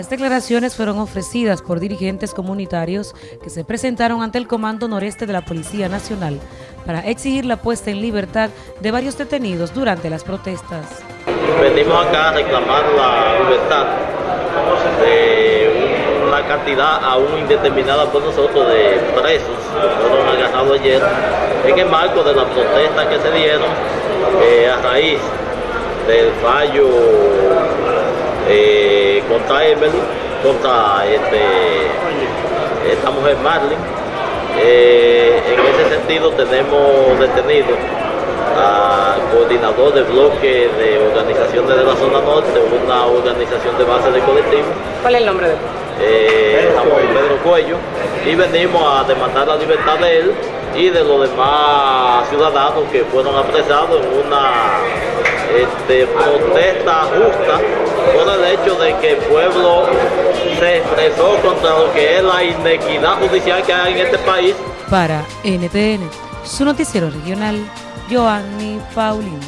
Las declaraciones fueron ofrecidas por dirigentes comunitarios que se presentaron ante el Comando Noreste de la Policía Nacional para exigir la puesta en libertad de varios detenidos durante las protestas. Venimos acá a reclamar la libertad de una cantidad aún indeterminada por nosotros de presos que fueron agarrados ayer en el marco de las protestas que se dieron eh, a raíz del fallo eh, contra Emily, contra este, esta mujer Marlin. Eh, en ese sentido tenemos detenido al coordinador del bloque de organizaciones de la zona norte, una organización de base de colectivo. ¿Cuál es el nombre de él? Eh, Pedro Cuello, y venimos a demandar la libertad de él y de los demás ciudadanos que fueron apresados en una este, protesta justa por el hecho de que el pueblo se expresó contra lo que es la inequidad judicial que hay en este país. Para NTN, su noticiero regional, Joanny Paulino.